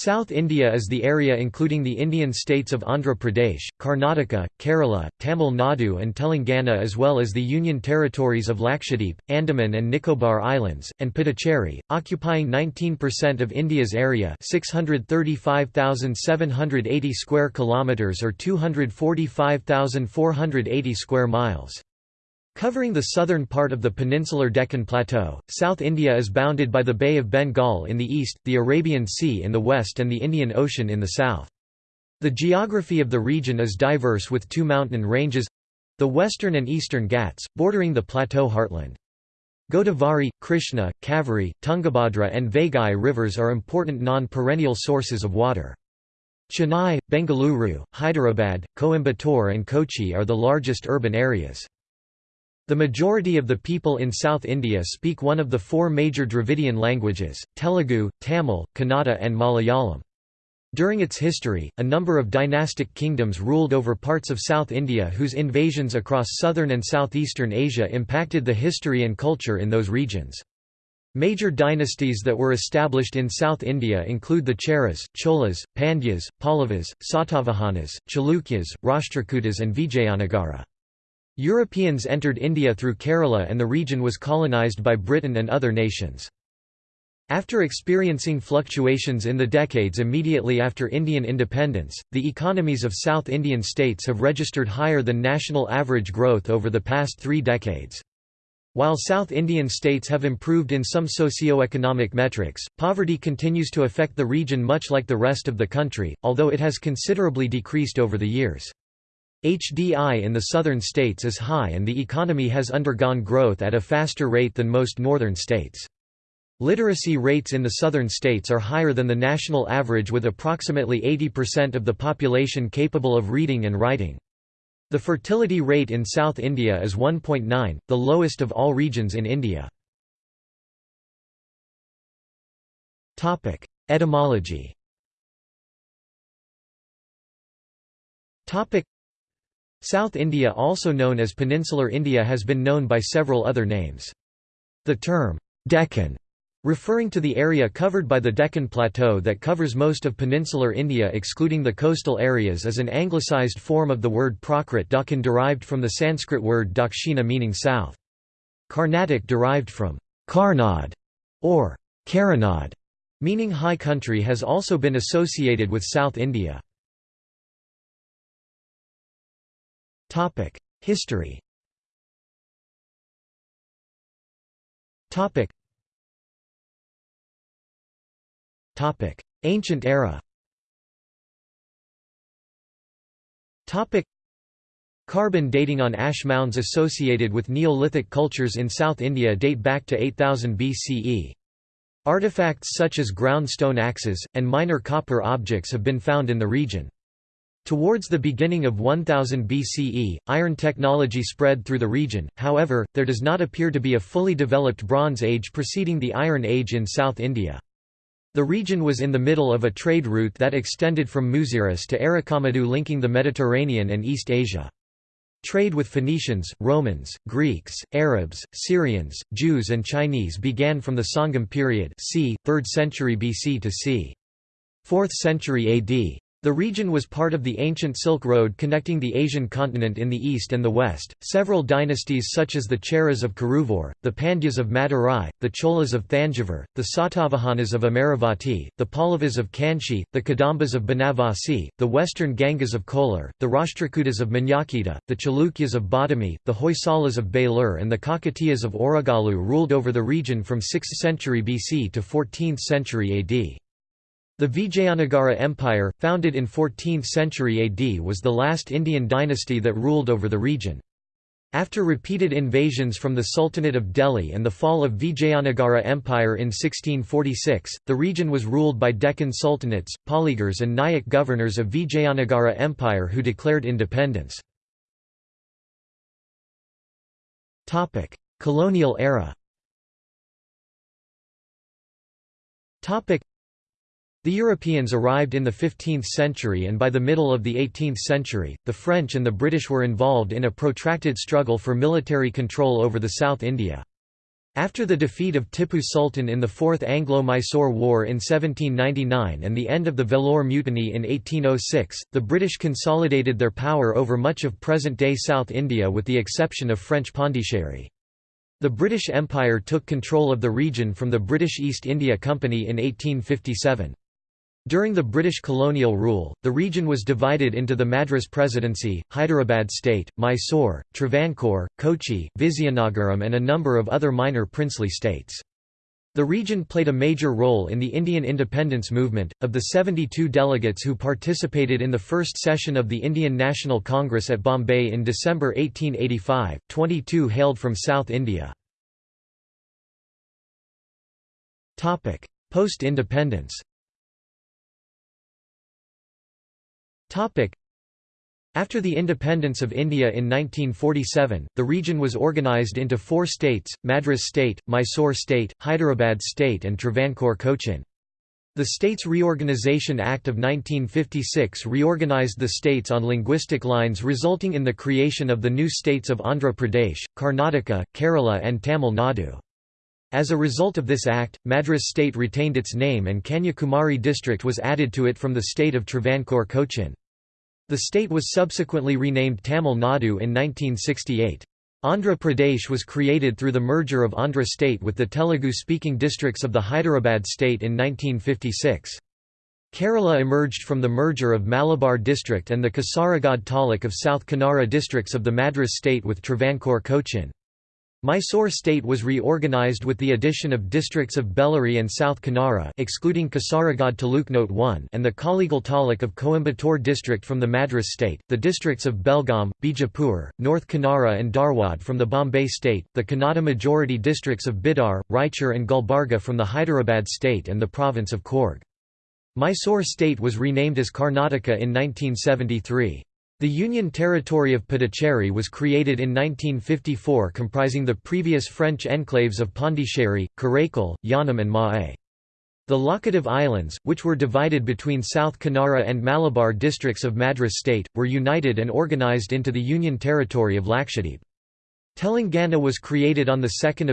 South India is the area including the Indian states of Andhra Pradesh, Karnataka, Kerala, Tamil Nadu and Telangana as well as the Union territories of Lakshadweep, Andaman and Nicobar Islands, and Puducherry, occupying 19% of India's area 635,780 square kilometres or 245,480 square miles. Covering the southern part of the peninsular Deccan Plateau, South India is bounded by the Bay of Bengal in the east, the Arabian Sea in the west and the Indian Ocean in the south. The geography of the region is diverse with two mountain ranges—the western and eastern Ghats, bordering the plateau heartland. Godavari, Krishna, Kaveri, Tungabhadra and Vaigai rivers are important non-perennial sources of water. Chennai, Bengaluru, Hyderabad, Coimbatore and Kochi are the largest urban areas. The majority of the people in South India speak one of the four major Dravidian languages, Telugu, Tamil, Kannada and Malayalam. During its history, a number of dynastic kingdoms ruled over parts of South India whose invasions across southern and southeastern Asia impacted the history and culture in those regions. Major dynasties that were established in South India include the Cheras, Cholas, Pandyas, Pallavas, Satavahanas, Chalukyas, Rashtrakutas and Vijayanagara. Europeans entered India through Kerala and the region was colonised by Britain and other nations. After experiencing fluctuations in the decades immediately after Indian independence, the economies of South Indian states have registered higher than national average growth over the past three decades. While South Indian states have improved in some socio-economic metrics, poverty continues to affect the region much like the rest of the country, although it has considerably decreased over the years. HDI in the southern states is high and the economy has undergone growth at a faster rate than most northern states. Literacy rates in the southern states are higher than the national average with approximately 80% of the population capable of reading and writing. The fertility rate in South India is 1.9, the lowest of all regions in India. Etymology South India also known as Peninsular India has been known by several other names. The term, Deccan, referring to the area covered by the Deccan Plateau that covers most of peninsular India excluding the coastal areas is an anglicised form of the word Prakrit Dakhan derived from the Sanskrit word dakshina meaning south. Carnatic derived from Karnad or Karanad, meaning high country has also been associated with South India. Topic: History. Topic. Topic: Ancient era. Topic: Carbon dating on ash mounds associated with Neolithic cultures in South India date back to 8000 BCE. Artifacts such as ground stone axes, and minor copper objects have been found in the region. Towards the beginning of 1000 BCE, iron technology spread through the region, however, there does not appear to be a fully developed Bronze Age preceding the Iron Age in South India. The region was in the middle of a trade route that extended from Muziris to Arikamedu linking the Mediterranean and East Asia. Trade with Phoenicians, Romans, Greeks, Arabs, Syrians, Jews and Chinese began from the Sangam period c. 3rd century BC to c. 4th century AD. The region was part of the ancient Silk Road connecting the Asian continent in the east and the west. Several dynasties such as the Cheras of Karuvur, the Pandyas of Madurai, the Cholas of Thanjavur, the Satavahanas of Amaravati, the Pallavas of Kanchi, the Kadambas of Banavasi, the western Gangas of Kolar, the Rashtrakutas of Manyakheta, the Chalukyas of Badami, the Hoysalas of Belur and the Kakatiyas of Orugallu ruled over the region from 6th century BC to 14th century AD. The Vijayanagara Empire, founded in 14th century AD was the last Indian dynasty that ruled over the region. After repeated invasions from the Sultanate of Delhi and the fall of Vijayanagara Empire in 1646, the region was ruled by Deccan sultanates, Poligars and Nayak governors of Vijayanagara Empire who declared independence. Colonial era the Europeans arrived in the 15th century and by the middle of the 18th century, the French and the British were involved in a protracted struggle for military control over the South India. After the defeat of Tipu Sultan in the Fourth Anglo-Mysore War in 1799 and the end of the Vellore Mutiny in 1806, the British consolidated their power over much of present-day South India with the exception of French Pondicherry. The British Empire took control of the region from the British East India Company in 1857. During the British colonial rule, the region was divided into the Madras Presidency, Hyderabad State, Mysore, Travancore, Kochi, Vizianagaram and a number of other minor princely states. The region played a major role in the Indian independence movement. Of the 72 delegates who participated in the first session of the Indian National Congress at Bombay in December 1885, 22 hailed from South India. Post-independence After the independence of India in 1947, the region was organised into four states, Madras State, Mysore State, Hyderabad State and Travancore Cochin. The States Reorganisation Act of 1956 reorganised the states on linguistic lines resulting in the creation of the new states of Andhra Pradesh, Karnataka, Kerala and Tamil Nadu. As a result of this act, Madras state retained its name and Kanyakumari district was added to it from the state of Travancore Cochin. The state was subsequently renamed Tamil Nadu in 1968. Andhra Pradesh was created through the merger of Andhra state with the Telugu-speaking districts of the Hyderabad state in 1956. Kerala emerged from the merger of Malabar district and the Kasaragod Taluk of South Kanara districts of the Madras state with Travancore Cochin. Mysore state was reorganized with the addition of districts of Bellary and South Kanara excluding Kasaragod Taluk Note 1 and the Kollegal Taluk of Coimbatore district from the Madras state, the districts of Belgaum, Bijapur, North Kanara and Dharwad from the Bombay state, the Kannada majority districts of Bidar, Raichur and Gulbarga from the Hyderabad state and the province of Coorg. Mysore state was renamed as Karnataka in 1973. The Union territory of Puducherry was created in 1954 comprising the previous French enclaves of Pondicherry, Karaikal, Yanam and Mahé. The Laccadive Islands, which were divided between South Kanara and Malabar districts of Madras state, were united and organised into the Union territory of Lakshadweep. Telangana was created on 2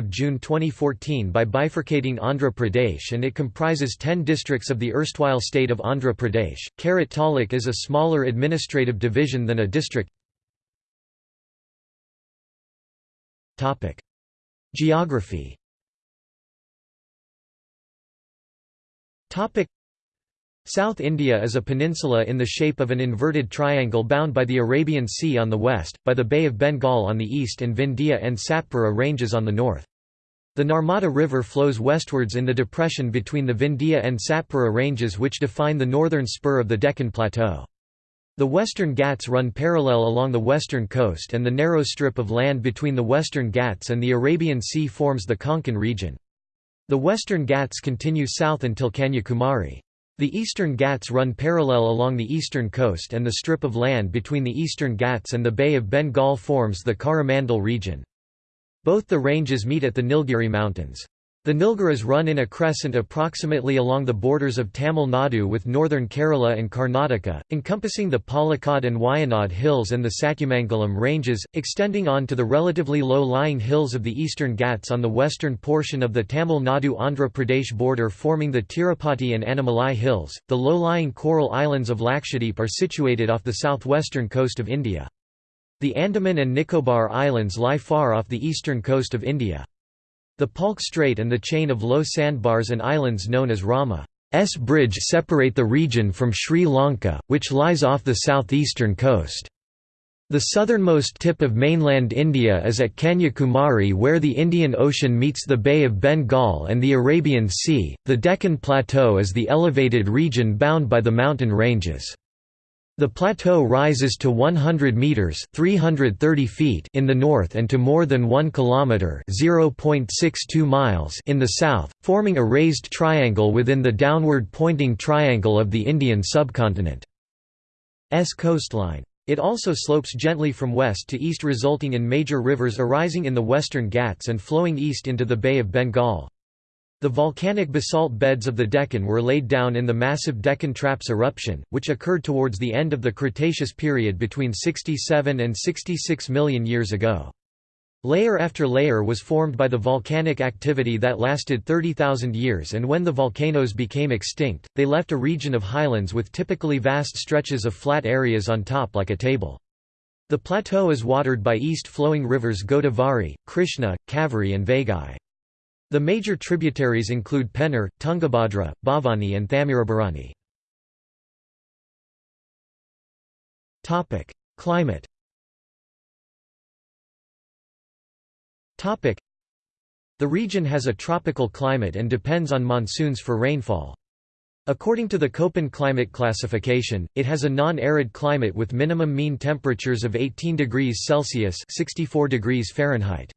June 2014 by bifurcating Andhra Pradesh and it comprises 10 districts of the erstwhile state of Andhra Pradesh. Karat Taluk is a smaller administrative division than a district. Geography South India is a peninsula in the shape of an inverted triangle bound by the Arabian Sea on the west, by the Bay of Bengal on the east and Vindhya and Satpura ranges on the north. The Narmada River flows westwards in the depression between the Vindhya and Satpura ranges which define the northern spur of the Deccan Plateau. The Western Ghats run parallel along the western coast and the narrow strip of land between the Western Ghats and the Arabian Sea forms the Konkan region. The Western Ghats continue south until Kanyakumari. The Eastern Ghats run parallel along the eastern coast and the strip of land between the Eastern Ghats and the Bay of Bengal forms the Coromandel region. Both the ranges meet at the Nilgiri Mountains. The Nilgiris run in a crescent approximately along the borders of Tamil Nadu with northern Kerala and Karnataka, encompassing the Palakkad and Wayanad hills and the Satyamangalam ranges, extending on to the relatively low-lying hills of the eastern Ghats on the western portion of the Tamil Nadu-Andhra Pradesh border forming the Tirupati and Annamalai hills. The low-lying coral islands of Lakshadweep are situated off the southwestern coast of India. The Andaman and Nicobar Islands lie far off the eastern coast of India. The Palk Strait and the chain of low sandbars and islands known as Rama's Bridge separate the region from Sri Lanka, which lies off the southeastern coast. The southernmost tip of mainland India is at Kanyakumari where the Indian Ocean meets the Bay of Bengal and the Arabian Sea. The Deccan Plateau is the elevated region bound by the mountain ranges. The plateau rises to 100 meters (330 feet) in the north and to more than 1 kilometer (0.62 miles) in the south, forming a raised triangle within the downward pointing triangle of the Indian subcontinent. S coastline. It also slopes gently from west to east resulting in major rivers arising in the western Ghats and flowing east into the Bay of Bengal. The volcanic basalt beds of the Deccan were laid down in the massive Deccan Traps eruption, which occurred towards the end of the Cretaceous period between 67 and 66 million years ago. Layer after layer was formed by the volcanic activity that lasted 30,000 years and when the volcanoes became extinct, they left a region of highlands with typically vast stretches of flat areas on top like a table. The plateau is watered by east-flowing rivers Godavari, Krishna, Kaveri and Vaigai. The major tributaries include Pennar, Tungabhadra, Bhavani and Thamirabarani. Climate The region has a tropical climate and depends on monsoons for rainfall. According to the Köppen climate classification, it has a non-arid climate with minimum mean temperatures of 18 degrees Celsius 64 degrees Fahrenheit.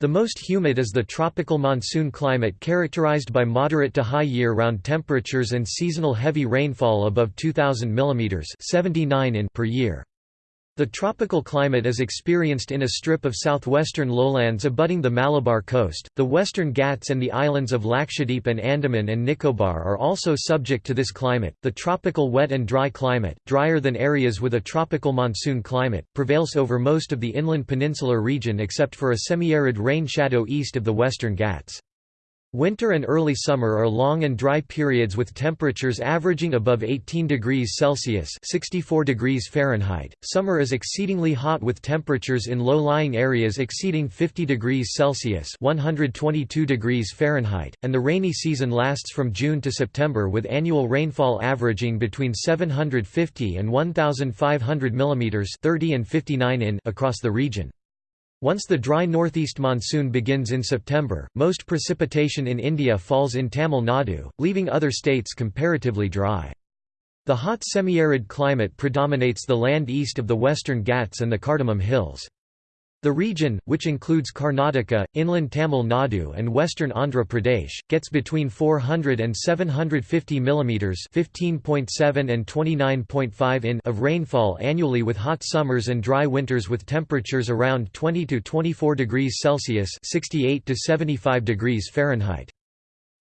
The most humid is the tropical monsoon climate characterized by moderate to high year-round temperatures and seasonal heavy rainfall above 2000 mm 79 in per year. The tropical climate is experienced in a strip of southwestern lowlands abutting the Malabar coast. The Western Ghats and the islands of Lakshadweep and Andaman and Nicobar are also subject to this climate. The tropical wet and dry climate, drier than areas with a tropical monsoon climate, prevails over most of the inland peninsular region except for a semi-arid rain shadow east of the Western Ghats. Winter and early summer are long and dry periods with temperatures averaging above 18 degrees Celsius (64 degrees Fahrenheit). Summer is exceedingly hot with temperatures in low-lying areas exceeding 50 degrees Celsius (122 degrees Fahrenheit), and the rainy season lasts from June to September with annual rainfall averaging between 750 and 1500 mm (30 and 59 in) across the region. Once the dry northeast monsoon begins in September, most precipitation in India falls in Tamil Nadu, leaving other states comparatively dry. The hot semi-arid climate predominates the land east of the western Ghats and the Cardamom Hills. The region, which includes Karnataka, inland Tamil Nadu and western Andhra Pradesh, gets between 400 and 750 mm (15.7 and 29.5 in) of rainfall annually with hot summers and dry winters with temperatures around 20 to 24 degrees Celsius (68 to 75 degrees Fahrenheit).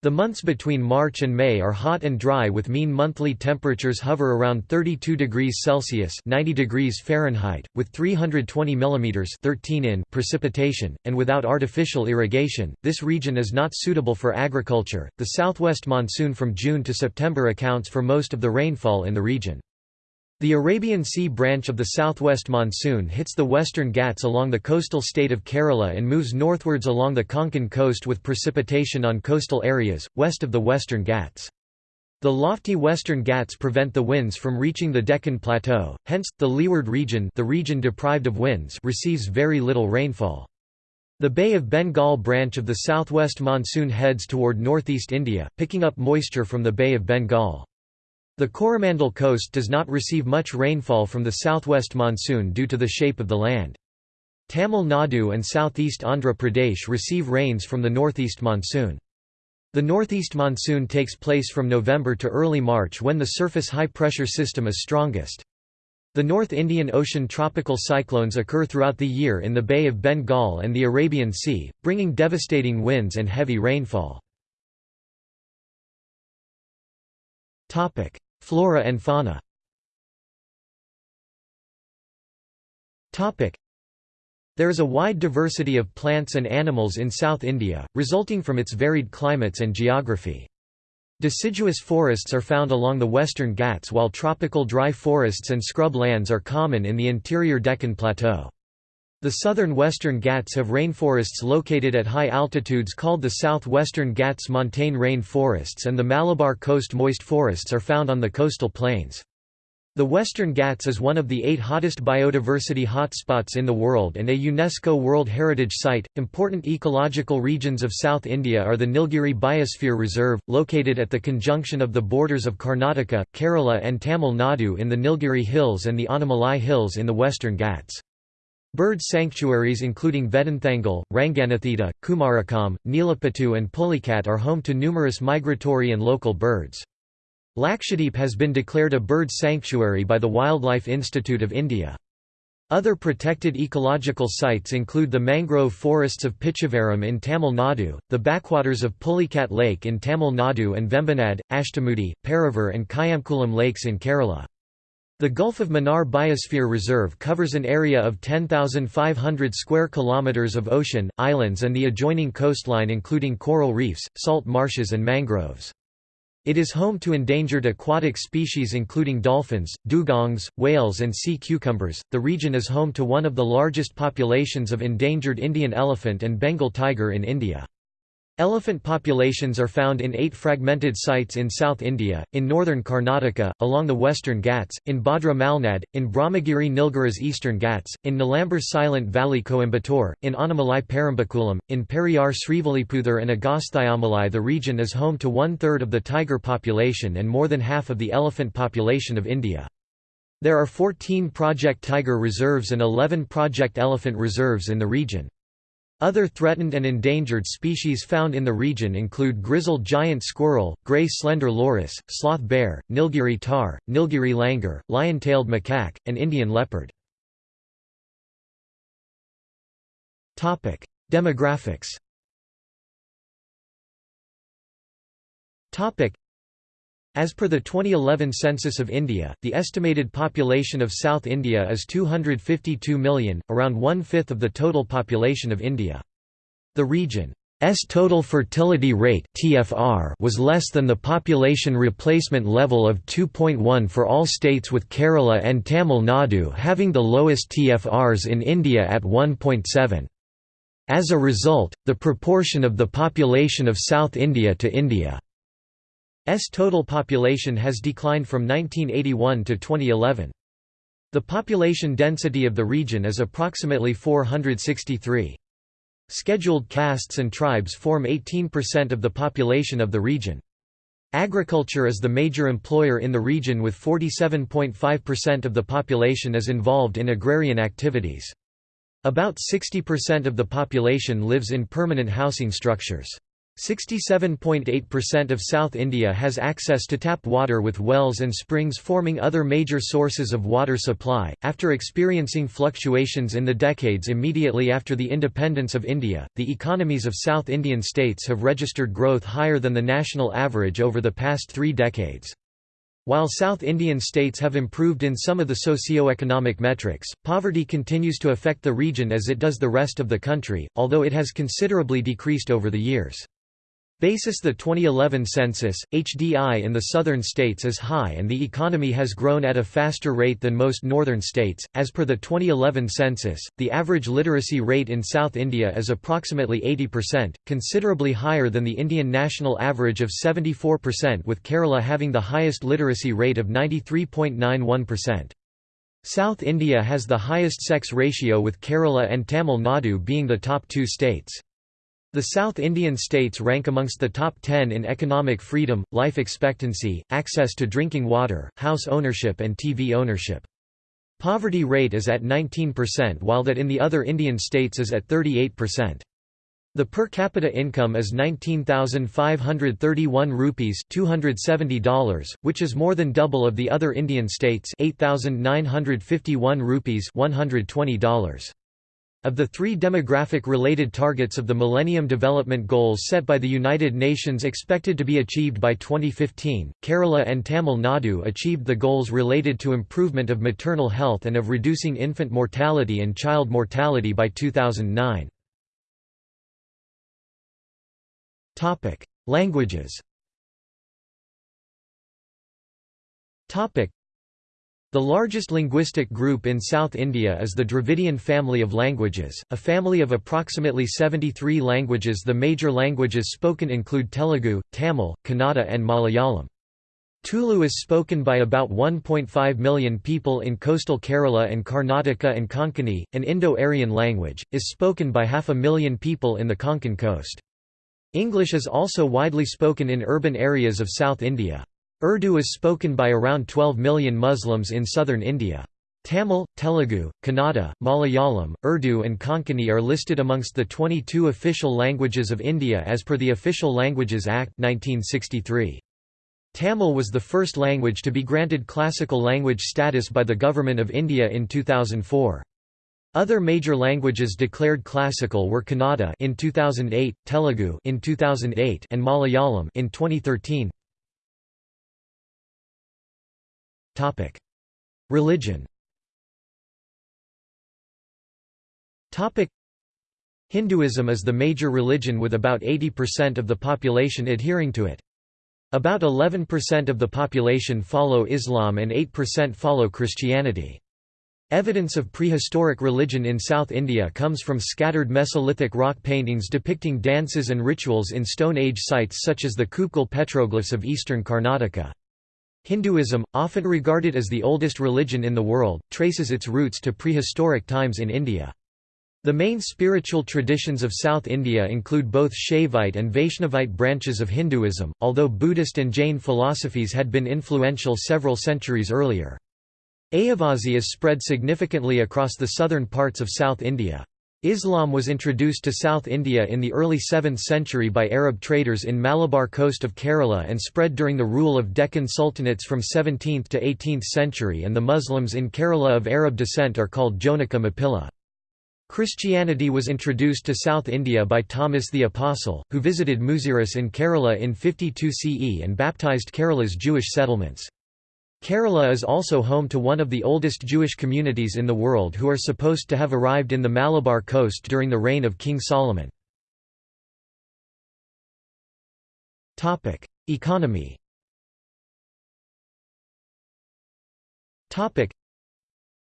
The months between March and May are hot and dry with mean monthly temperatures hover around 32 degrees Celsius 90 degrees Fahrenheit, with 320 mm 13 in precipitation, and without artificial irrigation, this region is not suitable for agriculture. The southwest monsoon from June to September accounts for most of the rainfall in the region. The Arabian Sea branch of the southwest monsoon hits the western Ghats along the coastal state of Kerala and moves northwards along the Konkan coast with precipitation on coastal areas, west of the western Ghats. The lofty western Ghats prevent the winds from reaching the Deccan Plateau, hence, the leeward region, the region deprived of winds receives very little rainfall. The Bay of Bengal branch of the southwest monsoon heads toward northeast India, picking up moisture from the Bay of Bengal. The Coromandel coast does not receive much rainfall from the southwest monsoon due to the shape of the land. Tamil Nadu and southeast Andhra Pradesh receive rains from the northeast monsoon. The northeast monsoon takes place from November to early March when the surface high-pressure system is strongest. The North Indian Ocean tropical cyclones occur throughout the year in the Bay of Bengal and the Arabian Sea, bringing devastating winds and heavy rainfall. Flora and fauna There is a wide diversity of plants and animals in South India, resulting from its varied climates and geography. Deciduous forests are found along the western Ghats while tropical dry forests and scrub lands are common in the interior Deccan Plateau. The southern western Ghats have rainforests located at high altitudes called the southwestern Ghats montane rain forests and the Malabar coast moist forests are found on the coastal plains. The Western Ghats is one of the eight hottest biodiversity hotspots in the world and a UNESCO World Heritage Site. Important ecological regions of South India are the Nilgiri Biosphere Reserve, located at the conjunction of the borders of Karnataka, Kerala, and Tamil Nadu in the Nilgiri Hills and the Anaimalai Hills in the Western Ghats. Bird sanctuaries including Vedanthangal, Ranganathittu, Kumarakom, Nelapattu and Pulicat are home to numerous migratory and local birds. Lakshadweep has been declared a bird sanctuary by the Wildlife Institute of India. Other protected ecological sites include the mangrove forests of Pichavaram in Tamil Nadu, the backwaters of Pulicat Lake in Tamil Nadu and Vembanad, Ashtamudi, Paravur and Kayamkulam lakes in Kerala. The Gulf of Mannar Biosphere Reserve covers an area of 10,500 square kilometers of ocean, islands and the adjoining coastline including coral reefs, salt marshes and mangroves. It is home to endangered aquatic species including dolphins, dugongs, whales and sea cucumbers. The region is home to one of the largest populations of endangered Indian elephant and Bengal tiger in India. Elephant populations are found in eight fragmented sites in South India, in northern Karnataka, along the western Ghats, in Bhadra Malnad, in Brahmagiri Nilgiris eastern Ghats, in Nilambur Silent Valley Coimbatore, in Annamalai Parambikulam, in Periyar Srivilliputhur and Agasthyamalai The region is home to one-third of the tiger population and more than half of the elephant population of India. There are 14 Project Tiger reserves and 11 Project Elephant reserves in the region. Other threatened and endangered species found in the region include grizzled giant squirrel, gray slender loris, sloth bear, Nilgiri tahr, Nilgiri langur, lion-tailed macaque, and Indian leopard. Demographics as per the 2011 census of India, the estimated population of South India is 252 million, around one-fifth of the total population of India. The region's total fertility rate (TFR) was less than the population replacement level of 2.1 for all states with Kerala and Tamil Nadu having the lowest TFRs in India at 1.7. As a result, the proportion of the population of South India to India S total population has declined from 1981 to 2011. The population density of the region is approximately 463. Scheduled castes and tribes form 18% of the population of the region. Agriculture is the major employer in the region with 47.5% of the population is involved in agrarian activities. About 60% of the population lives in permanent housing structures. 67.8% of South India has access to tap water with wells and springs forming other major sources of water supply. After experiencing fluctuations in the decades immediately after the independence of India, the economies of South Indian states have registered growth higher than the national average over the past three decades. While South Indian states have improved in some of the socio-economic metrics, poverty continues to affect the region as it does the rest of the country, although it has considerably decreased over the years. Basis the 2011 census, HDI in the southern states is high and the economy has grown at a faster rate than most northern states. As per the 2011 census, the average literacy rate in South India is approximately 80%, considerably higher than the Indian national average of 74% with Kerala having the highest literacy rate of 93.91%. South India has the highest sex ratio with Kerala and Tamil Nadu being the top two states. The South Indian states rank amongst the top 10 in economic freedom, life expectancy, access to drinking water, house ownership and TV ownership. Poverty rate is at 19% while that in the other Indian states is at 38%. The per capita income is 19,531 rupees $270, which is more than double of the other Indian states 8,951 rupees $120. Of the three demographic-related targets of the Millennium Development Goals set by the United Nations expected to be achieved by 2015, Kerala and Tamil Nadu achieved the goals related to improvement of maternal health and of reducing infant mortality and child mortality by 2009. Languages the largest linguistic group in South India is the Dravidian family of languages, a family of approximately 73 languages The major languages spoken include Telugu, Tamil, Kannada and Malayalam. Tulu is spoken by about 1.5 million people in coastal Kerala and Karnataka and Konkani, an Indo-Aryan language, is spoken by half a million people in the Konkan coast. English is also widely spoken in urban areas of South India. Urdu is spoken by around 12 million Muslims in southern India. Tamil, Telugu, Kannada, Malayalam, Urdu and Konkani are listed amongst the 22 official languages of India as per the Official Languages Act 1963. Tamil was the first language to be granted classical language status by the Government of India in 2004. Other major languages declared classical were Kannada in 2008, Telugu in 2008 and Malayalam in 2013. Religion Hinduism is the major religion with about 80% of the population adhering to it. About 11% of the population follow Islam and 8% follow Christianity. Evidence of prehistoric religion in South India comes from scattered Mesolithic rock paintings depicting dances and rituals in Stone Age sites such as the Kupgal petroglyphs of eastern Karnataka. Hinduism, often regarded as the oldest religion in the world, traces its roots to prehistoric times in India. The main spiritual traditions of South India include both Shaivite and Vaishnavite branches of Hinduism, although Buddhist and Jain philosophies had been influential several centuries earlier. Ayyavazhi is spread significantly across the southern parts of South India. Islam was introduced to South India in the early 7th century by Arab traders in Malabar coast of Kerala and spread during the rule of Deccan Sultanates from 17th to 18th century and the Muslims in Kerala of Arab descent are called Jonaka Mappila. Christianity was introduced to South India by Thomas the Apostle, who visited Muziris in Kerala in 52 CE and baptized Kerala's Jewish settlements. Kerala is also home to one of the oldest Jewish communities in the world who are supposed to have arrived in the Malabar coast during the reign of King Solomon. Economy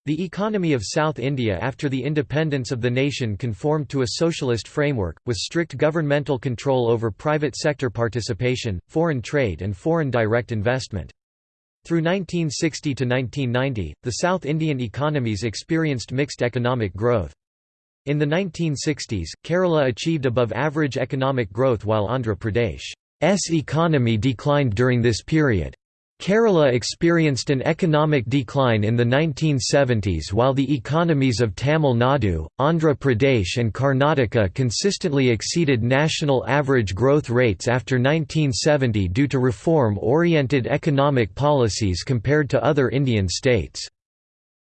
the economy of South India after the independence of the nation conformed to a socialist framework, with strict governmental control over private sector participation, foreign trade and foreign direct investment. Through 1960 to 1990, the South Indian economies experienced mixed economic growth. In the 1960s, Kerala achieved above-average economic growth while Andhra Pradesh's economy declined during this period. Kerala experienced an economic decline in the 1970s while the economies of Tamil Nadu, Andhra Pradesh and Karnataka consistently exceeded national average growth rates after 1970 due to reform-oriented economic policies compared to other Indian states.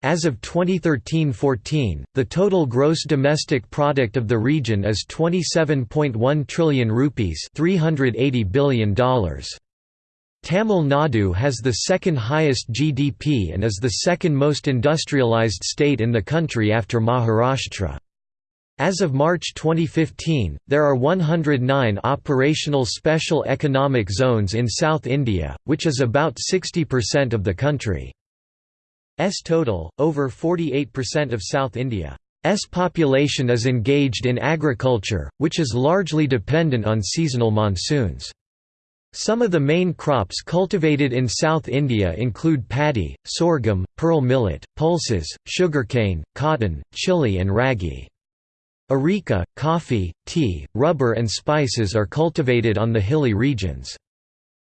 As of 2013–14, the total gross domestic product of the region is 27.1 trillion rupees $380 billion. Tamil Nadu has the second highest GDP and is the second most industrialized state in the country after Maharashtra. As of March 2015, there are 109 operational special economic zones in South India, which is about 60% of the country's total. Over 48% of South India's population is engaged in agriculture, which is largely dependent on seasonal monsoons. Some of the main crops cultivated in South India include paddy, sorghum, pearl millet, pulses, sugarcane, cotton, chili and ragi. Areca, coffee, tea, rubber and spices are cultivated on the hilly regions.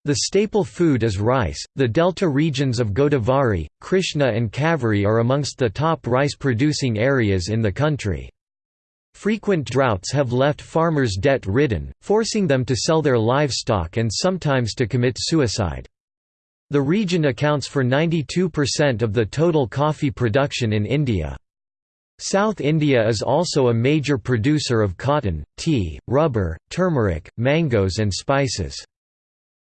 The staple food is rice. The delta regions of Godavari, Krishna and Kaveri are amongst the top rice producing areas in the country. Frequent droughts have left farmers debt-ridden, forcing them to sell their livestock and sometimes to commit suicide. The region accounts for 92% of the total coffee production in India. South India is also a major producer of cotton, tea, rubber, turmeric, mangoes and spices.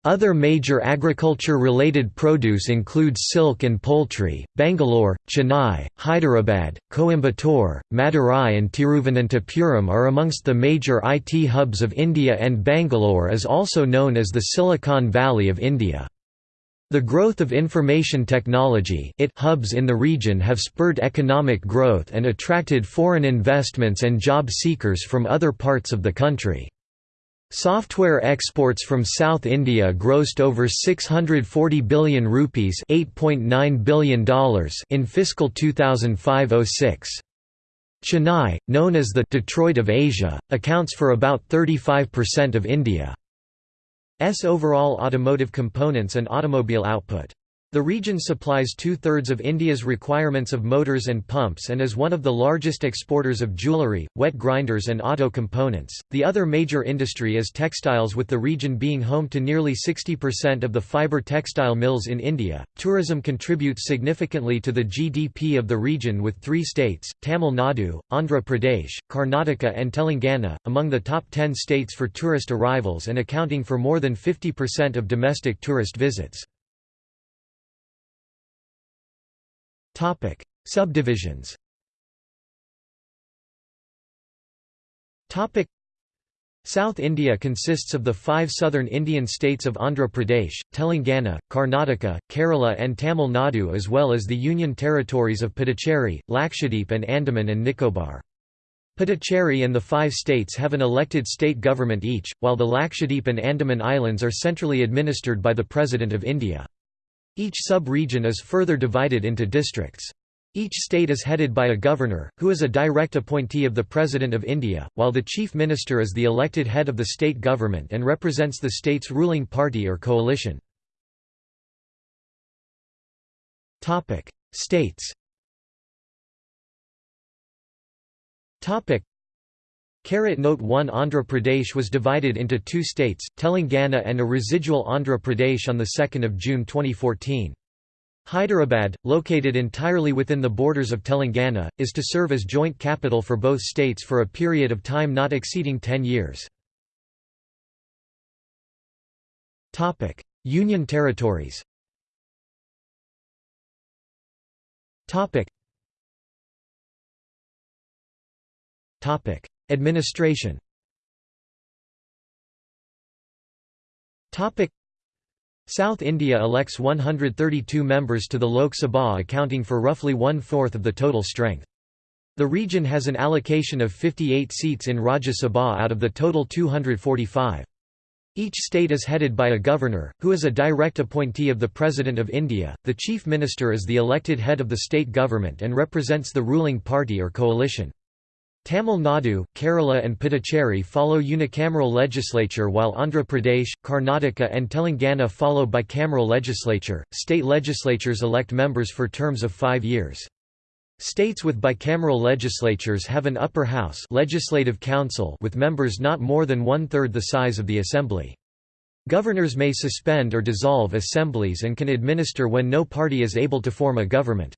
Other major agriculture-related produce include silk and poultry. Bangalore, Chennai, Hyderabad, Coimbatore, Madurai and Tiruvananthapuram are amongst the major IT hubs of India and Bangalore is also known as the Silicon Valley of India. The growth of information technology hubs in the region have spurred economic growth and attracted foreign investments and job seekers from other parts of the country. Software exports from South India grossed over 640 billion rupees $8.9 billion in fiscal 2005–06. Chennai, known as the «Detroit of Asia», accounts for about 35% of India's overall automotive components and automobile output. The region supplies two-thirds of India's requirements of motors and pumps and is one of the largest exporters of jewellery, wet grinders and auto components. The other major industry is textiles with the region being home to nearly 60% of the fibre textile mills in India. Tourism contributes significantly to the GDP of the region with three states, Tamil Nadu, Andhra Pradesh, Karnataka and Telangana, among the top 10 states for tourist arrivals and accounting for more than 50% of domestic tourist visits. Topic: Subdivisions. Topic: South India consists of the five southern Indian states of Andhra Pradesh, Telangana, Karnataka, Kerala and Tamil Nadu as well as the union territories of Puducherry, Lakshadweep and Andaman and Nicobar. Puducherry and the five states have an elected state government each, while the Lakshadweep and Andaman Islands are centrally administered by the President of India. Each sub-region is further divided into districts. Each state is headed by a governor, who is a direct appointee of the President of India, while the Chief Minister is the elected head of the state government and represents the state's ruling party or coalition. States Note 1 Andhra Pradesh was divided into two states, Telangana and a residual Andhra Pradesh on 2 June 2014. Hyderabad, located entirely within the borders of Telangana, is to serve as joint capital for both states for a period of time not exceeding 10 years. Union territories Administration South India elects 132 members to the Lok Sabha accounting for roughly one-fourth of the total strength. The region has an allocation of 58 seats in Rajya Sabha out of the total 245. Each state is headed by a governor, who is a direct appointee of the President of India. The Chief Minister is the elected head of the state government and represents the ruling party or coalition. Tamil Nadu, Kerala and Puducherry follow unicameral legislature while Andhra Pradesh, Karnataka and Telangana follow bicameral legislature. State legislatures elect members for terms of 5 years. States with bicameral legislatures have an upper house legislative council with members not more than one-third the size of the assembly. Governors may suspend or dissolve assemblies and can administer when no party is able to form a government.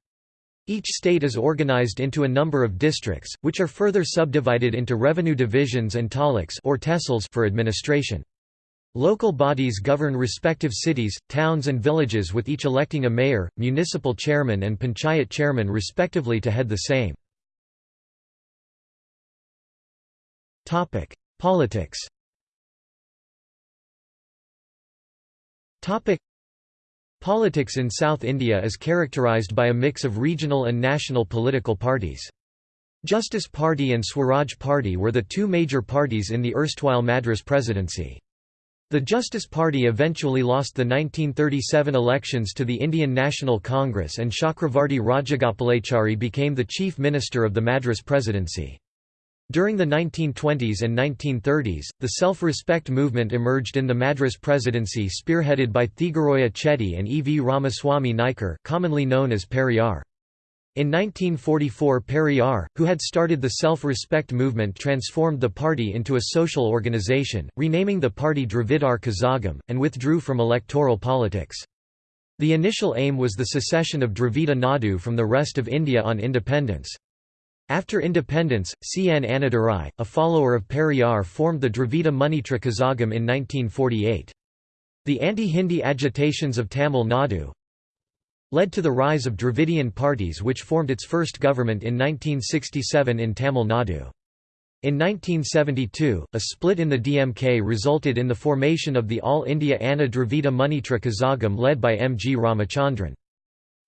Each state is organized into a number of districts, which are further subdivided into revenue divisions and taluks or for administration. Local bodies govern respective cities, towns and villages with each electing a mayor, municipal chairman and panchayat chairman respectively to head the same. Politics Politics in South India is characterised by a mix of regional and national political parties. Justice Party and Swaraj Party were the two major parties in the erstwhile Madras Presidency. The Justice Party eventually lost the 1937 elections to the Indian National Congress and Chakravarti Rajagopalachari became the chief minister of the Madras Presidency. During the 1920s and 1930s, the self-respect movement emerged in the Madras Presidency spearheaded by Theagaroya Chetty and E. V. Ramaswamy Naicker commonly known as Periyar. In 1944 Periyar, who had started the self-respect movement transformed the party into a social organization, renaming the party Dravidar Kazhagam, and withdrew from electoral politics. The initial aim was the secession of Dravida Nadu from the rest of India on independence. After independence, C. N. Annadurai, a follower of Periyar formed the Dravida Munnetra Kazhagam in 1948. The anti-Hindi agitations of Tamil Nadu led to the rise of Dravidian parties which formed its first government in 1967 in Tamil Nadu. In 1972, a split in the DMK resulted in the formation of the All India Anna Dravida Munnetra Kazhagam led by M. G. Ramachandran.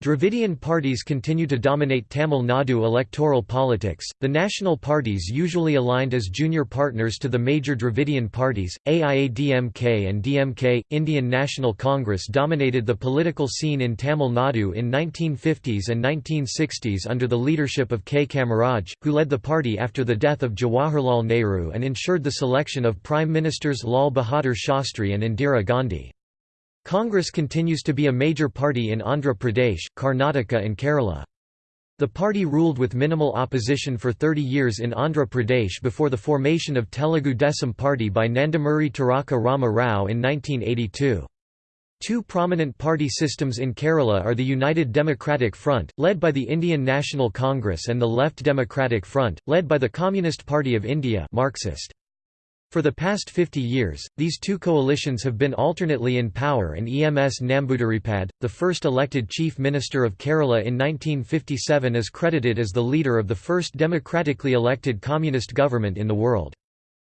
Dravidian parties continue to dominate Tamil Nadu electoral politics. The national parties usually aligned as junior partners to the major Dravidian parties, AIADMK and DMK. Indian National Congress dominated the political scene in Tamil Nadu in 1950s and 1960s under the leadership of K. Kamaraj, who led the party after the death of Jawaharlal Nehru and ensured the selection of Prime Ministers Lal Bahadur Shastri and Indira Gandhi. Congress continues to be a major party in Andhra Pradesh, Karnataka and Kerala. The party ruled with minimal opposition for 30 years in Andhra Pradesh before the formation of Telugu Desam Party by Nandamuri Taraka Rama Rao in 1982. Two prominent party systems in Kerala are the United Democratic Front, led by the Indian National Congress and the Left Democratic Front, led by the Communist Party of India Marxist. For the past 50 years, these two coalitions have been alternately in power and EMS Namboodiripad, the first elected chief minister of Kerala in 1957 is credited as the leader of the first democratically elected communist government in the world.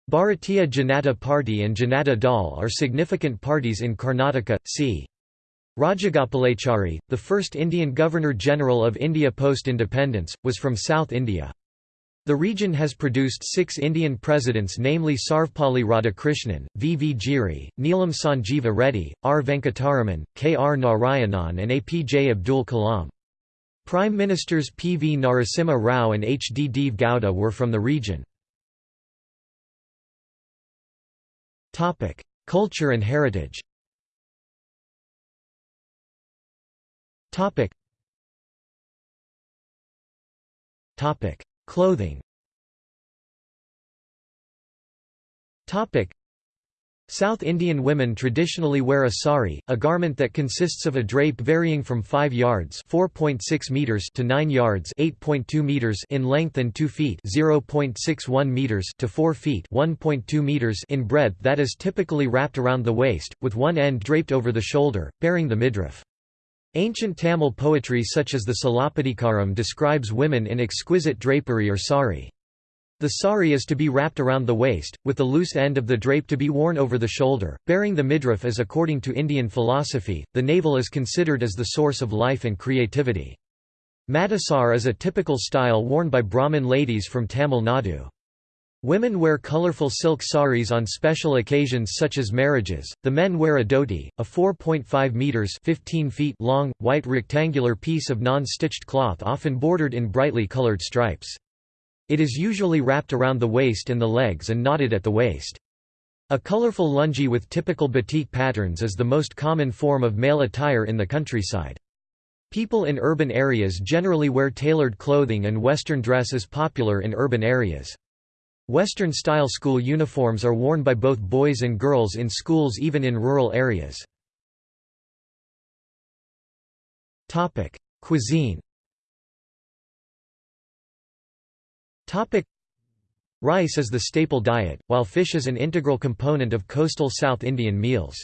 Bharatiya Janata Party and Janata Dal are significant parties in Karnataka, c. Rajagopalachari, the first Indian Governor-General of India post-independence, was from South India. The region has produced six Indian presidents namely Sarvepalli Radhakrishnan, V. V. Giri, Neelam Sanjeeva Reddy, R. Venkataraman, K. R. Narayanan and A. P. J. Abdul Kalam. Prime Ministers P. V. Narasimha Rao and H. D. Deve Gowda were from the region. Culture and heritage Clothing South Indian women traditionally wear a sari, a garment that consists of a drape varying from 5 yards (4.6 meters) to 9 yards (8.2 meters) in length and 2 feet (0.61 meters) to 4 feet (1.2 meters) in breadth that is typically wrapped around the waist, with one end draped over the shoulder, bearing the midriff. Ancient Tamil poetry such as the Silappatikaram describes women in exquisite drapery or sari. The sari is to be wrapped around the waist, with the loose end of the drape to be worn over the shoulder, bearing the midriff as according to Indian philosophy, the navel is considered as the source of life and creativity. Madisar is a typical style worn by Brahmin ladies from Tamil Nadu. Women wear colorful silk saris on special occasions such as marriages. The men wear a dhoti, a 4.5 meters (15 feet) long, white rectangular piece of non-stitched cloth often bordered in brightly colored stripes. It is usually wrapped around the waist and the legs and knotted at the waist. A colorful lungi with typical batik patterns is the most common form of male attire in the countryside. People in urban areas generally wear tailored clothing and western dress is popular in urban areas. Western-style school uniforms are worn by both boys and girls in schools even in rural areas. Cuisine Rice is the staple diet, while fish is an integral component of coastal South Indian meals.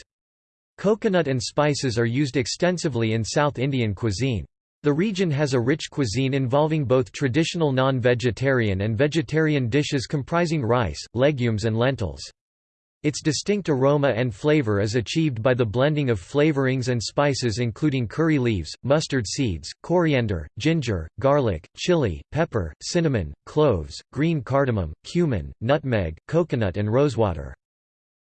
Coconut and spices are used extensively in South Indian cuisine. The region has a rich cuisine involving both traditional non-vegetarian and vegetarian dishes comprising rice, legumes and lentils. Its distinct aroma and flavor is achieved by the blending of flavorings and spices including curry leaves, mustard seeds, coriander, ginger, garlic, chili, pepper, cinnamon, cloves, green cardamom, cumin, nutmeg, coconut and rosewater.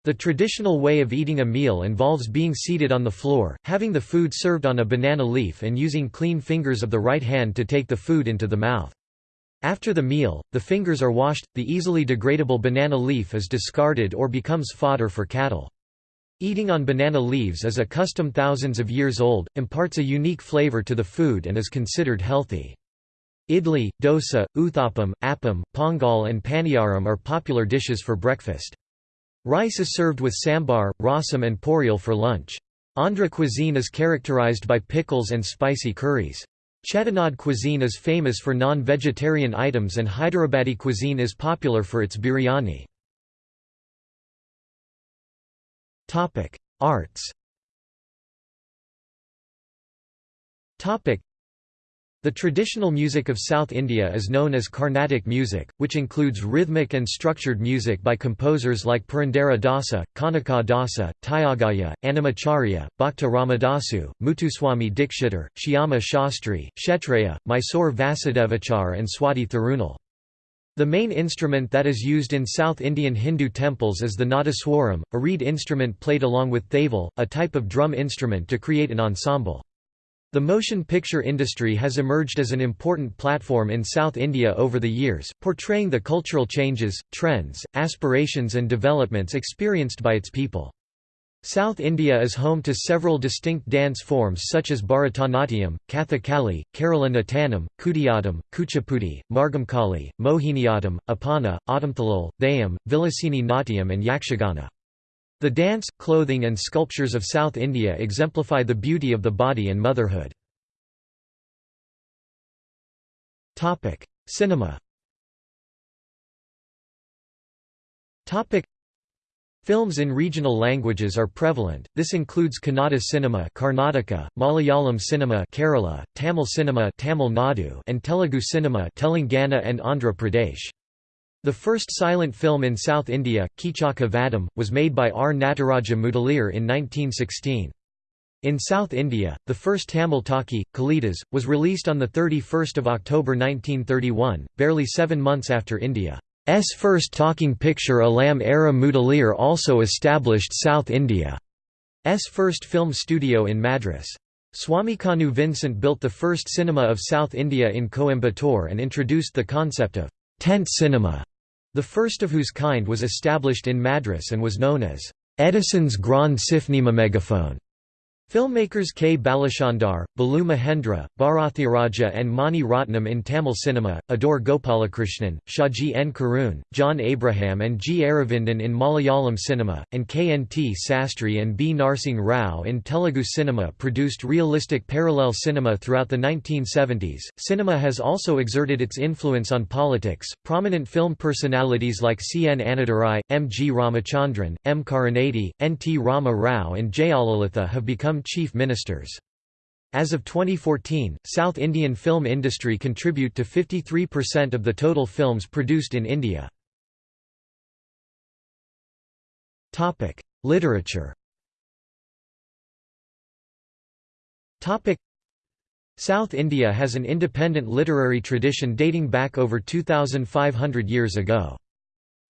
The traditional way of eating a meal involves being seated on the floor, having the food served on a banana leaf and using clean fingers of the right hand to take the food into the mouth. After the meal, the fingers are washed, the easily degradable banana leaf is discarded or becomes fodder for cattle. Eating on banana leaves is a custom thousands of years old, imparts a unique flavor to the food and is considered healthy. Idli, dosa, uthapam, appam, pongal and paniyaram are popular dishes for breakfast. Rice is served with sambar, rasam and poriyal for lunch. Andhra cuisine is characterized by pickles and spicy curries. Chettinad cuisine is famous for non-vegetarian items and Hyderabadi cuisine is popular for its biryani. Arts the traditional music of South India is known as Carnatic music, which includes rhythmic and structured music by composers like Purandara Dasa, Kanaka Dasa, Tyagaraja, Annamacharya, Bhakta Ramadasu, Muthuswami Dikshitar, Shyama Shastri, Kshetrayya, Mysore Vasudevachar and Swati Thirunal. The main instrument that is used in South Indian Hindu temples is the nadaswaram, a reed instrument played along with thavil, a type of drum instrument to create an ensemble. The motion picture industry has emerged as an important platform in South India over the years, portraying the cultural changes, trends, aspirations and developments experienced by its people. South India is home to several distinct dance forms such as Bharatanatyam, Kathakali, Kerala Nattanam, Kudiyattam, Kuchipudi, Margamkali, Mohiniyattam, Oppana, Adamthalal, Theyyam, Vilasini Natyam and Yakshagana. The dance, clothing and sculptures of South India exemplify the beauty of the body and motherhood. Cinema Films in regional languages are prevalent, this includes Kannada cinema Karnataka, Malayalam cinema Kerala, Tamil cinema Tamil Nadu and Telugu cinema Telangana and Andhra Pradesh. The first silent film in South India, Keechaka Vadam, was made by R. Nataraja Mudaliar in 1916. In South India, the first Tamil talkie, Kalidas, was released on 31 October 1931, barely seven months after India. S first talking picture Alam Ara Mudaliar also established South India's first film studio in Madras. Swamikannu Vincent built the first cinema of South India in Coimbatore and introduced the concept of tent cinema, the first of whose kind was established in Madras and was known as Edison's Grand Megaphone. Filmmakers K. Balachandar, Balu Mahendra, Bharathiraja and Mani Ratnam in Tamil cinema, Adoor Gopalakrishnan, Shaji N. Karun, John Abraham and G. Aravindan in Malayalam cinema, and K. N. T. Sastry and B. Narsing Rao in Telugu cinema produced realistic parallel cinema throughout the 1970s. Cinema has also exerted its influence on politics. Prominent film personalities like C. N. Annadurai, M. G. Ramachandran, M. Karunanidhi, N. T. Rama Rao, and Jayalalitha have become become chief ministers. As of 2014, South Indian film industry contribute to 53% of the total films produced in India. Topic: Literature Topic: South India has an independent literary tradition dating back over 2,500 years ago.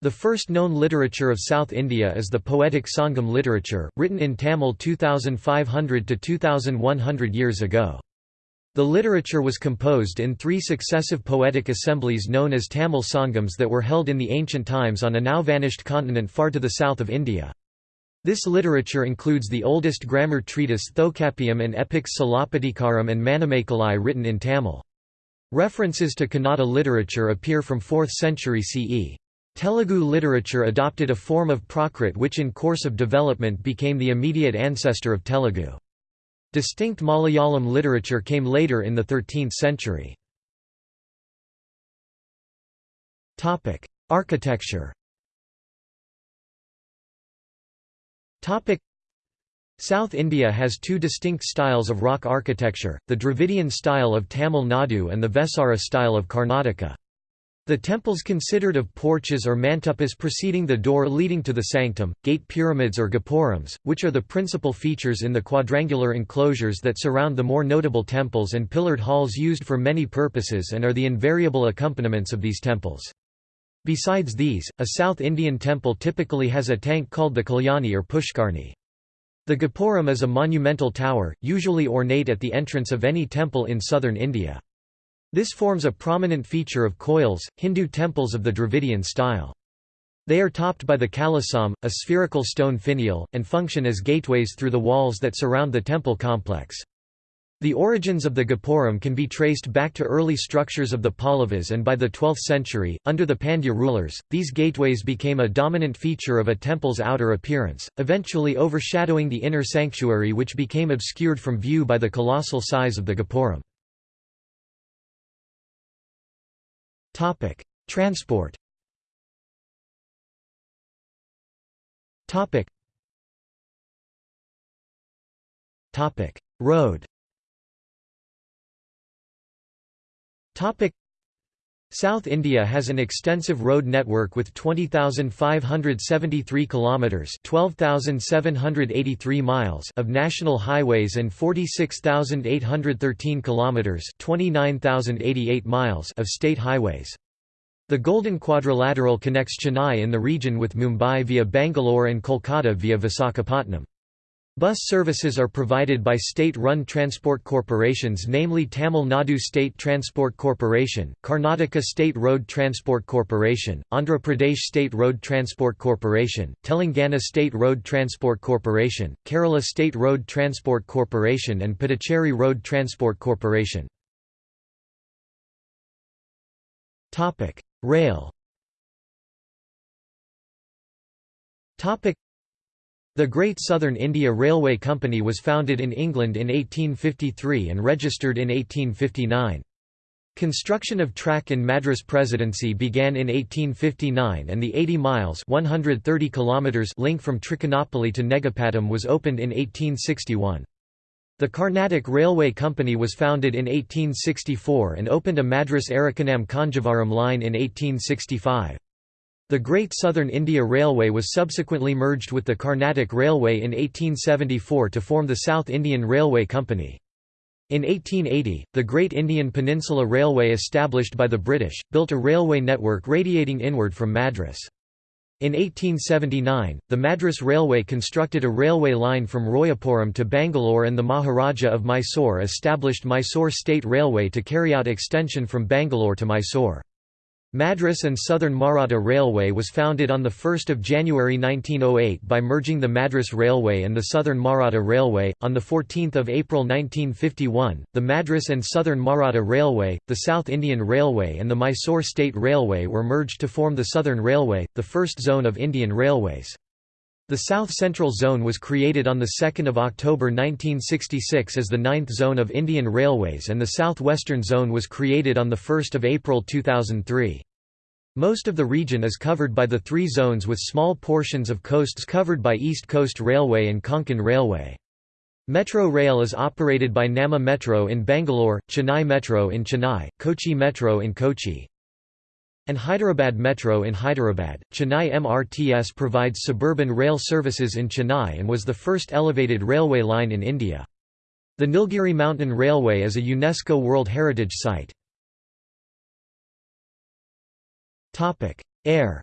The first known literature of South India is the poetic Sangam literature, written in Tamil 2500 to 2100 years ago. The literature was composed in three successive poetic assemblies known as Tamil Sangams that were held in the ancient times on a now vanished continent far to the south of India. This literature includes the oldest grammar treatise Tolkappiyam and epics Silappatikaram and Manimekalai written in Tamil. References to Kannada literature appear from 4th century CE. Telugu literature adopted a form of Prakrit which in course of development became the immediate ancestor of Telugu. Distinct Malayalam literature came later in the 13th century. Architecture South India has two distinct styles of rock architecture, the Dravidian style of Tamil Nadu and the Vesara style of Karnataka. The temples considered of porches or mantapas preceding the door leading to the sanctum, gate pyramids or gopurams, which are the principal features in the quadrangular enclosures that surround the more notable temples and pillared halls used for many purposes and are the invariable accompaniments of these temples. Besides these, a South Indian temple typically has a tank called the Kalyani or Pushkarni. The Gopuram is a monumental tower, usually ornate at the entrance of any temple in southern India. This forms a prominent feature of koils, Hindu temples of the Dravidian style. They are topped by the kalasam, a spherical stone finial, and function as gateways through the walls that surround the temple complex. The origins of the Gopuram can be traced back to early structures of the Pallavas and by the 12th century, under the Pandya rulers, these gateways became a dominant feature of a temple's outer appearance, eventually overshadowing the inner sanctuary which became obscured from view by the colossal size of the Gopuram. Topic: Transport. Topic. Topic: Road. Topic. South India has an extensive road network with 20,573 kilometers, 12,783 miles of national highways and 46,813 kilometers, 29,088 miles of state highways. The Golden Quadrilateral connects Chennai in the region with Mumbai via Bangalore and Kolkata via Visakhapatnam. Bus services are provided by state-run transport corporations namely Tamil Nadu State Transport Corporation, Karnataka State Road Transport Corporation, Andhra Pradesh State Road Transport Corporation, Telangana State Road Transport Corporation, Kerala State Road Transport Corporation and Puducherry Road Transport Corporation. Rail the Great Southern India Railway Company was founded in England in 1853 and registered in 1859. Construction of track in Madras Presidency began in 1859 and the 80 miles 130 kilometers link from Trichinopoly to Negapatam was opened in 1861. The Carnatic Railway Company was founded in 1864 and opened a Madras Arakkonam Kanjavaram line in 1865. The Great Southern India Railway was subsequently merged with the Carnatic Railway in 1874 to form the South Indian Railway Company. In 1880, the Great Indian Peninsula Railway established by the British, built a railway network radiating inward from Madras. In 1879, the Madras Railway constructed a railway line from Royapuram to Bangalore and the Maharaja of Mysore established Mysore State Railway to carry out extension from Bangalore to Mysore. Madras and Southern Maratha Railway was founded on 1 January 1908 by merging the Madras Railway and the Southern Maratha Railway. On 14 April 1951, the Madras and Southern Maratha Railway, the South Indian Railway and the Mysore State Railway were merged to form the Southern Railway, the first zone of Indian Railways. The South Central Zone was created on 2 October 1966 as the ninth zone of Indian Railways and the South Western Zone was created on 1 April 2003. Most of the region is covered by the three zones with small portions of coasts covered by East Coast Railway and Konkan Railway. Metro Rail is operated by Namma Metro in Bangalore, Chennai Metro in Chennai, Kochi Metro in Kochi, and Hyderabad Metro in Hyderabad. Chennai MRTS provides suburban rail services in Chennai and was the first elevated railway line in India. The Nilgiri Mountain Railway is a UNESCO World Heritage Site. Air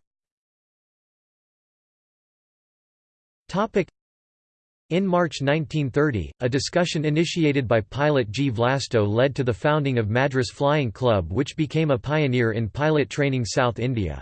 in March 1930, a discussion initiated by pilot G. Vlasto led to the founding of Madras Flying Club which became a pioneer in pilot training South India.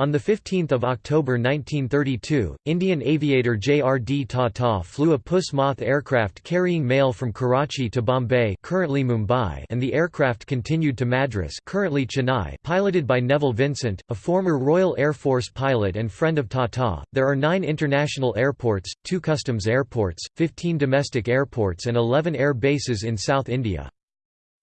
On 15 October 1932, Indian aviator J. R. D. Tata flew a Puss Moth aircraft carrying mail from Karachi to Bombay currently Mumbai and the aircraft continued to Madras currently Chennai piloted by Neville Vincent, a former Royal Air Force pilot and friend of Tata. There are nine international airports, two customs airports, 15 domestic airports and 11 air bases in South India.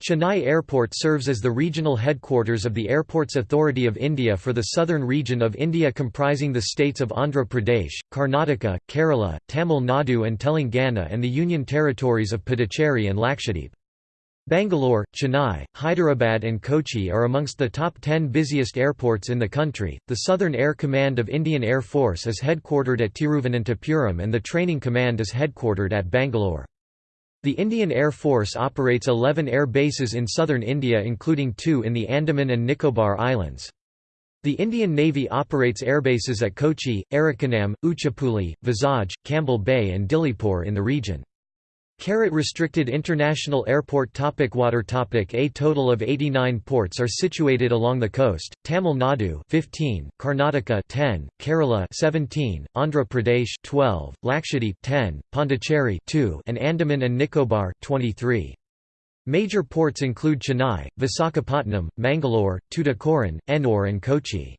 Chennai Airport serves as the regional headquarters of the Airports Authority of India for the southern region of India comprising the states of Andhra Pradesh, Karnataka, Kerala, Tamil Nadu and Telangana and the union territories of Puducherry and Lakshadweep. Bangalore, Chennai, Hyderabad, and Kochi are amongst the top 10 busiest airports in the country. The Southern Air Command of Indian Air Force is headquartered at Tiruvananthapuram and the Training Command is headquartered at Bangalore. The Indian Air Force operates 11 air bases in southern India including two in the Andaman and Nicobar Islands. The Indian Navy operates airbases at Kochi, Arakkonam, Uchipuli, Vizag, Campbell Bay and Diglipur in the region. Carrot restricted international airport topic Water topic A total of 89 ports are situated along the coast, Tamil Nadu 15, Karnataka 10, Kerala 17, Andhra Pradesh 12, Lakshadweep 10, Pondicherry 2 and Andaman and Nicobar 23. Major ports include Chennai, Visakhapatnam, Mangalore, Tuticorin, Ennore and Kochi.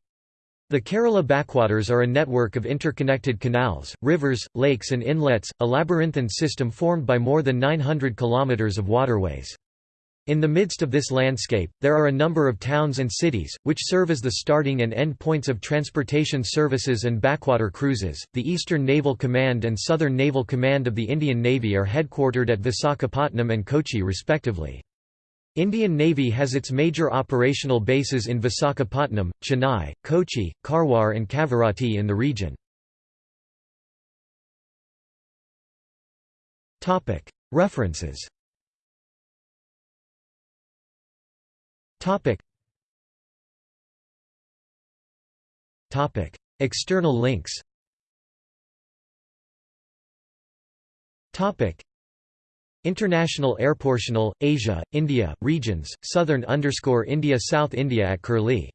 The Kerala backwaters are a network of interconnected canals, rivers, lakes and inlets, a labyrinthine system formed by more than 900 kilometres of waterways. In the midst of this landscape, there are a number of towns and cities, which serve as the starting and end points of transportation services and backwater cruises. The Eastern Naval Command and Southern Naval Command of the Indian Navy are headquartered at Visakhapatnam and Kochi respectively. Indian Navy has its major operational bases in Visakhapatnam, Chennai, Kochi, Karwar and Kavaratti in the region. References. External links International Airportional, Asia, India, Regions, Southern India South India at Curlie